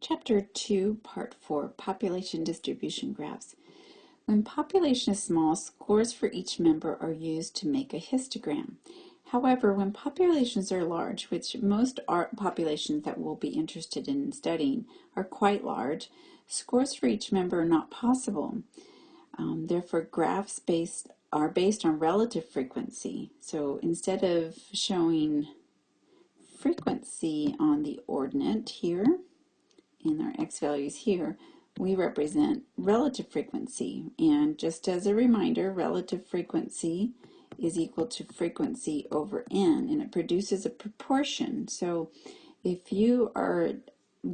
Chapter 2, Part 4, Population Distribution Graphs. When population is small, scores for each member are used to make a histogram. However, when populations are large, which most populations that we'll be interested in studying are quite large, scores for each member are not possible. Um, therefore, graphs based are based on relative frequency. So instead of showing frequency on the ordinate here, in our x values here, we represent relative frequency. And just as a reminder, relative frequency is equal to frequency over n, and it produces a proportion. So if you are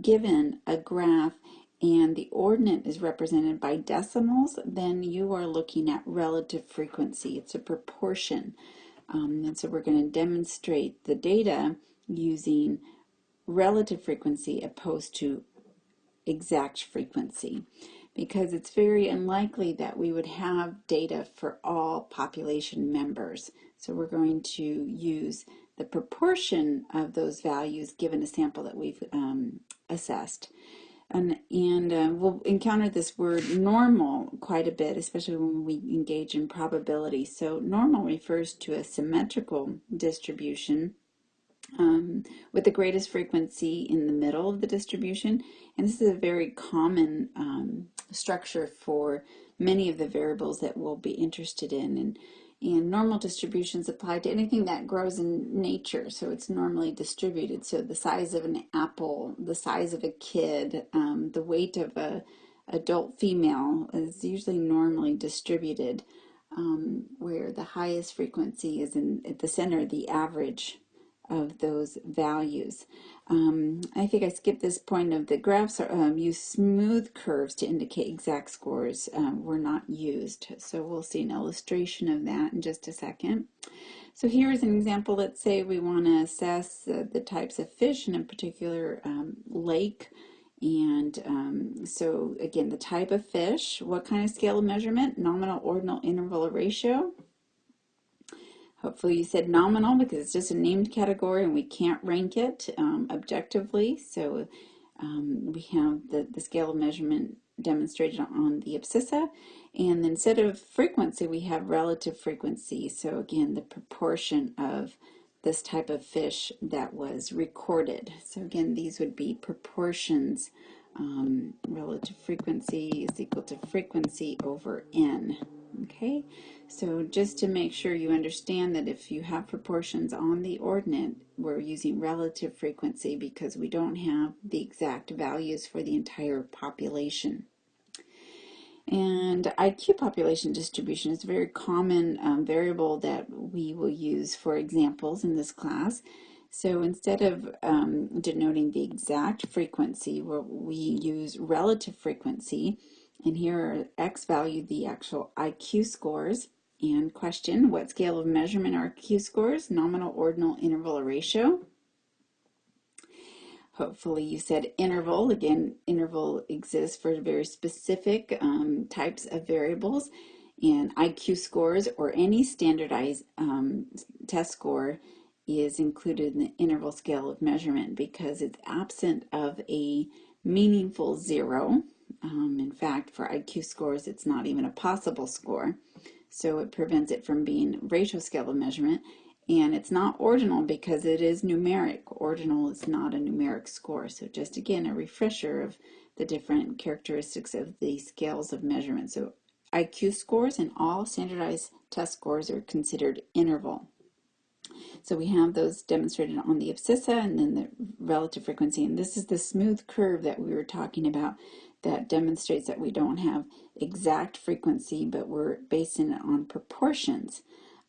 given a graph and the ordinate is represented by decimals, then you are looking at relative frequency. It's a proportion. Um, and so we're going to demonstrate the data using relative frequency opposed to exact frequency because it's very unlikely that we would have data for all population members. So we're going to use the proportion of those values given a sample that we've um, assessed. And, and uh, we'll encounter this word normal quite a bit, especially when we engage in probability. So normal refers to a symmetrical distribution um, with the greatest frequency in the middle of the distribution. And this is a very common um, structure for many of the variables that we'll be interested in. And, and normal distributions apply to anything that grows in nature. So it's normally distributed. So the size of an apple, the size of a kid, um, the weight of a adult female is usually normally distributed. Um, where the highest frequency is in at the center, the average of those values. Um, I think I skipped this point of the graphs are, um, use smooth curves to indicate exact scores um, were not used. So we'll see an illustration of that in just a second. So here's an example. Let's say we want to assess uh, the types of fish in a particular um, lake. And um, so again, the type of fish, what kind of scale of measurement, nominal, ordinal, interval, or ratio. Hopefully you said nominal because it's just a named category and we can't rank it um, objectively. So um, we have the, the scale of measurement demonstrated on the abscissa. And instead of frequency, we have relative frequency. So again, the proportion of this type of fish that was recorded. So again, these would be proportions. Um, relative frequency is equal to frequency over n. Okay, so just to make sure you understand that if you have proportions on the ordinate, we're using relative frequency because we don't have the exact values for the entire population. And IQ population distribution is a very common um, variable that we will use for examples in this class. So instead of um, denoting the exact frequency, we use relative frequency, and here are X value, the actual IQ scores. And question, what scale of measurement are IQ scores? Nominal, ordinal, interval, or ratio? Hopefully you said interval. Again, interval exists for very specific um, types of variables. And IQ scores or any standardized um, test score is included in the interval scale of measurement because it's absent of a meaningful zero. Um, in fact, for IQ scores, it's not even a possible score. So it prevents it from being ratio scale of measurement. And it's not ordinal because it is numeric. Ordinal is not a numeric score. So just again, a refresher of the different characteristics of the scales of measurement. So IQ scores and all standardized test scores are considered interval. So we have those demonstrated on the abscissa and then the relative frequency. And this is the smooth curve that we were talking about that demonstrates that we don't have exact frequency, but we're basing it on proportions.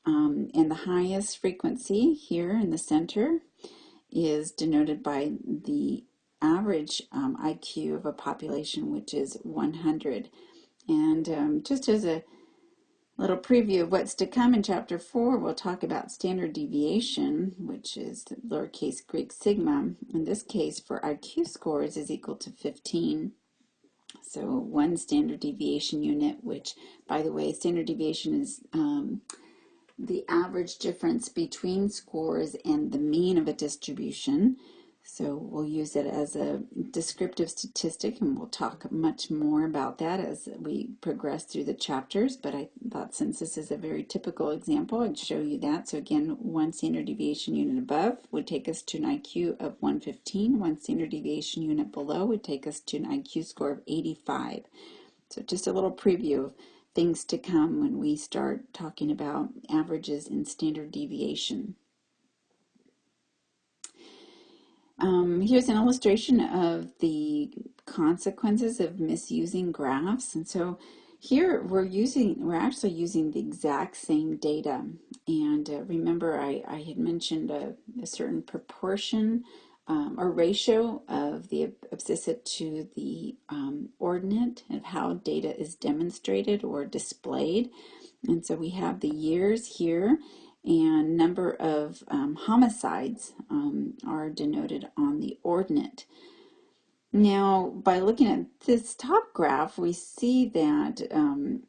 Um, and the highest frequency here in the center is denoted by the average um, IQ of a population, which is 100. And um, just as a little preview of what's to come in chapter 4, we'll talk about standard deviation, which is lowercase Greek sigma. In this case, for IQ scores is equal to 15. So one standard deviation unit, which by the way, standard deviation is um, the average difference between scores and the mean of a distribution. So we'll use it as a descriptive statistic and we'll talk much more about that as we progress through the chapters. But I thought since this is a very typical example, I'd show you that. So again, one standard deviation unit above would take us to an IQ of 115. One standard deviation unit below would take us to an IQ score of 85. So just a little preview of things to come when we start talking about averages and standard deviation. Um, here's an illustration of the consequences of misusing graphs. And so here we're using, we're actually using the exact same data. And uh, remember I, I had mentioned a, a certain proportion um, or ratio of the abscissa to the um, ordinate of how data is demonstrated or displayed. And so we have the years here and number of um, homicides um, are denoted on the ordinate. Now, by looking at this top graph, we see that um,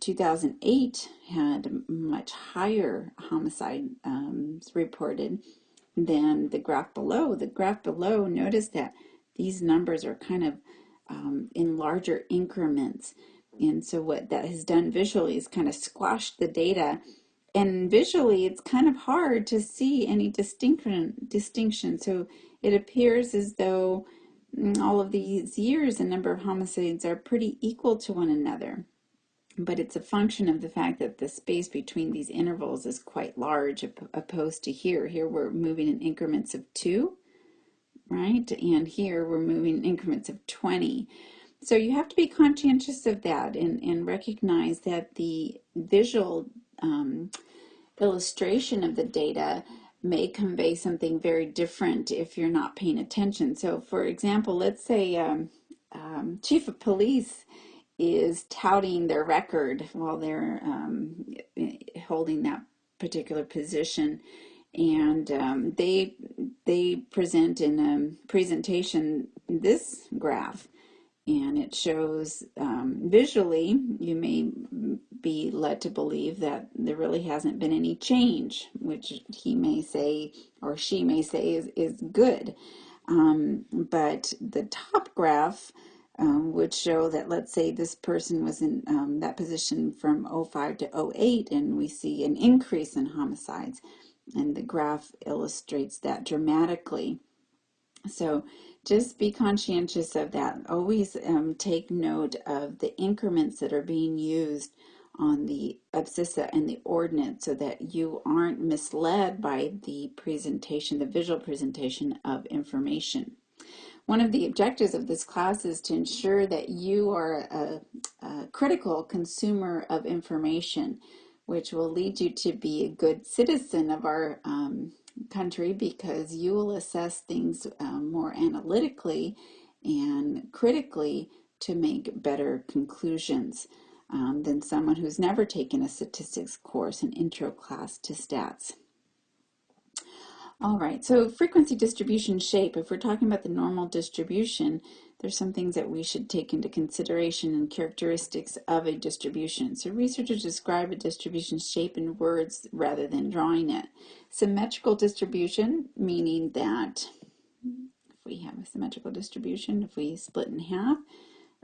2008 had much higher homicide um, reported than the graph below. The graph below, notice that these numbers are kind of um, in larger increments. And so what that has done visually is kind of squashed the data and visually it's kind of hard to see any distinction distinction. So it appears as though mm, all of these years the number of homicides are pretty equal to one another. But it's a function of the fact that the space between these intervals is quite large opposed to here. Here we're moving in increments of two right? And here we're moving in increments of 20 so you have to be conscientious of that and, and recognize that the visual um, illustration of the data may convey something very different if you're not paying attention. So for example, let's say um, um, chief of police is touting their record while they're um, holding that particular position and um, they they present in a presentation this graph and it shows um, visually you may be led to believe that there really hasn't been any change which he may say or she may say is, is good. Um, but the top graph um, would show that let's say this person was in um, that position from 05 to 08 and we see an increase in homicides. And the graph illustrates that dramatically. So just be conscientious of that. Always um, take note of the increments that are being used on the abscissa and the ordinate so that you aren't misled by the presentation, the visual presentation of information. One of the objectives of this class is to ensure that you are a, a critical consumer of information, which will lead you to be a good citizen of our um, country because you will assess things um, more analytically and critically to make better conclusions um, than someone who's never taken a statistics course, an intro class to stats. All right, so frequency distribution shape, if we're talking about the normal distribution, there's some things that we should take into consideration and characteristics of a distribution. So researchers describe a distribution shape in words rather than drawing it. Symmetrical distribution, meaning that if we have a symmetrical distribution, if we split in half,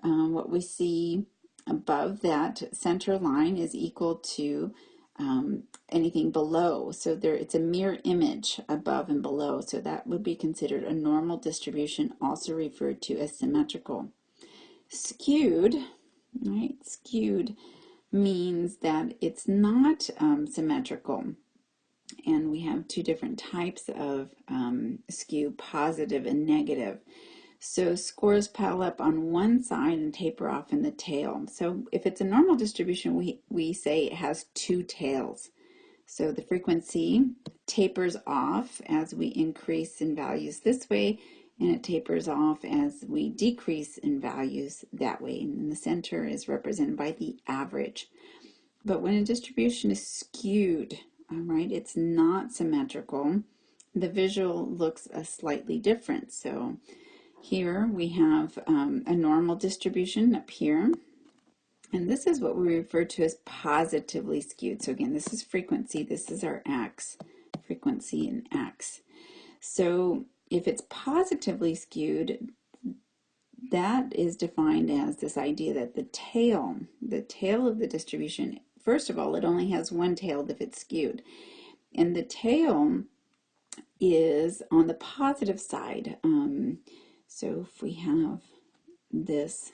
um, what we see above that center line is equal to um, anything below. So there, it's a mirror image above and below. So that would be considered a normal distribution, also referred to as symmetrical. Skewed, right? Skewed means that it's not um, symmetrical. And we have two different types of um, skew, positive and negative. So scores pile up on one side and taper off in the tail. So if it's a normal distribution, we, we say it has two tails. So the frequency tapers off as we increase in values this way, and it tapers off as we decrease in values that way. And the center is represented by the average. But when a distribution is skewed, all right, it's not symmetrical, the visual looks a slightly different. So here we have um, a normal distribution up here. And this is what we refer to as positively skewed. So again, this is frequency. This is our x, frequency and x. So if it's positively skewed, that is defined as this idea that the tail, the tail of the distribution, first of all, it only has one tail if it's skewed. And the tail is on the positive side. Um, so if we have this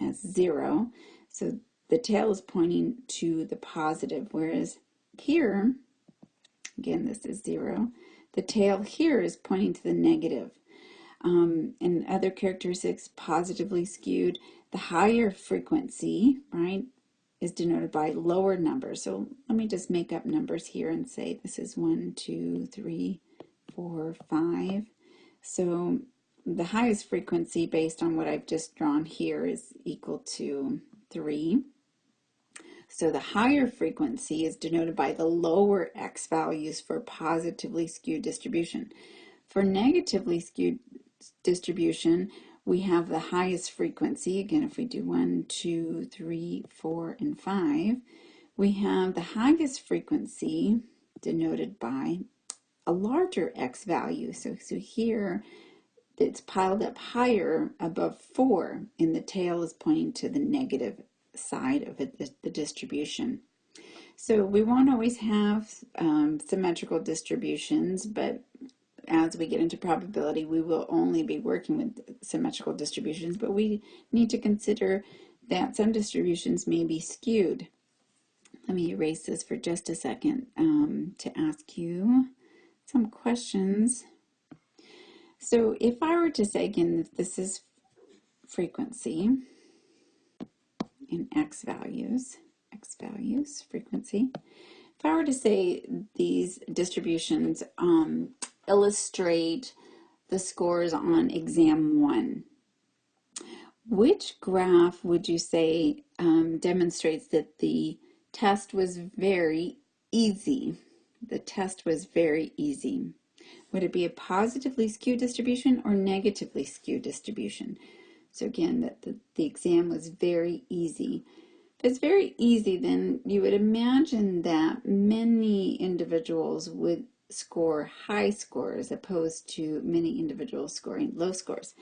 as zero, so the tail is pointing to the positive, whereas here, again, this is zero, the tail here is pointing to the negative. Um, and other characteristics positively skewed, the higher frequency, right, is denoted by lower numbers. So let me just make up numbers here and say this is one, two, three, four, five. So the highest frequency based on what I've just drawn here is equal to 3. So the higher frequency is denoted by the lower x values for positively skewed distribution. For negatively skewed distribution, we have the highest frequency. Again, if we do 1, 2, 3, 4, and 5, we have the highest frequency denoted by a larger x value. So, so here it's piled up higher above 4 and the tail is pointing to the negative side of it, the distribution. So we won't always have um, symmetrical distributions, but as we get into probability, we will only be working with symmetrical distributions, but we need to consider that some distributions may be skewed. Let me erase this for just a second um, to ask you some questions. So if I were to say again that this is frequency in x values, x values, frequency, if I were to say these distributions um, illustrate the scores on exam one, which graph would you say um, demonstrates that the test was very easy? The test was very easy. Would it be a positively skewed distribution or negatively skewed distribution? So again, that the, the exam was very easy. If it's very easy, then you would imagine that many individuals would score high scores opposed to many individuals scoring low scores.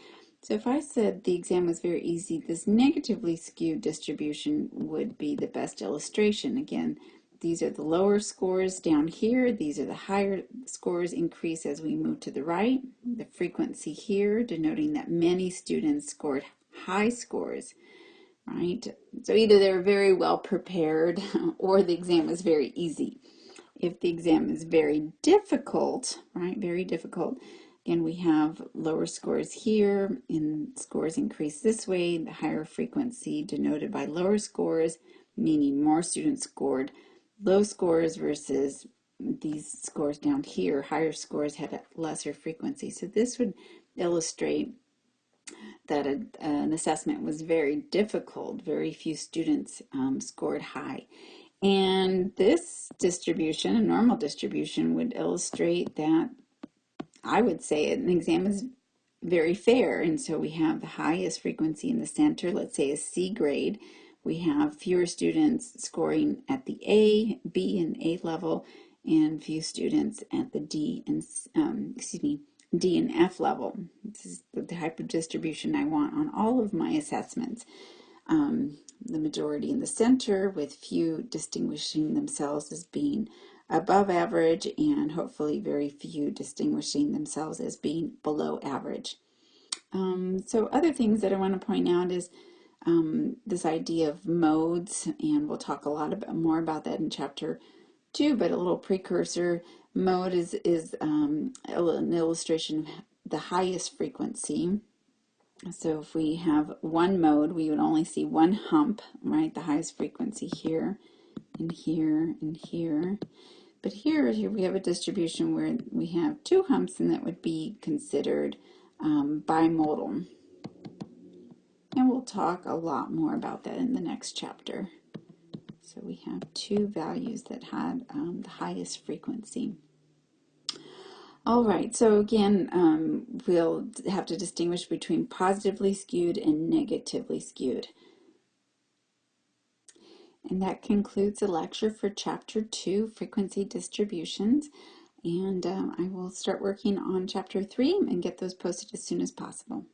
So if I said the exam was very easy, this negatively skewed distribution would be the best illustration. Again, these are the lower scores down here. These are the higher scores increase as we move to the right. The frequency here denoting that many students scored high scores, right? So either they were very well prepared or the exam was very easy. If the exam is very difficult, right, very difficult, again, we have lower scores here and scores increase this way, the higher frequency denoted by lower scores, meaning more students scored low scores versus these scores down here, higher scores had a lesser frequency. So this would illustrate that a, an assessment was very difficult. Very few students um, scored high. And this distribution, a normal distribution, would illustrate that I would say an exam is very fair. And so we have the highest frequency in the center, let's say a C grade, we have fewer students scoring at the A, B, and A level, and few students at the D and um, excuse me D and F level. This is the type of distribution I want on all of my assessments. Um, the majority in the center with few distinguishing themselves as being above average and hopefully very few distinguishing themselves as being below average. Um, so other things that I want to point out is um, this idea of modes, and we'll talk a lot about, more about that in chapter two, but a little precursor. Mode is, is um, an illustration of the highest frequency. So if we have one mode, we would only see one hump, right? The highest frequency here, and here, and here. But here, here we have a distribution where we have two humps, and that would be considered um, bimodal. And we'll talk a lot more about that in the next chapter. So we have two values that had um, the highest frequency. All right, so again, um, we'll have to distinguish between positively skewed and negatively skewed. And that concludes the lecture for Chapter 2, Frequency Distributions. And um, I will start working on chapter three and get those posted as soon as possible.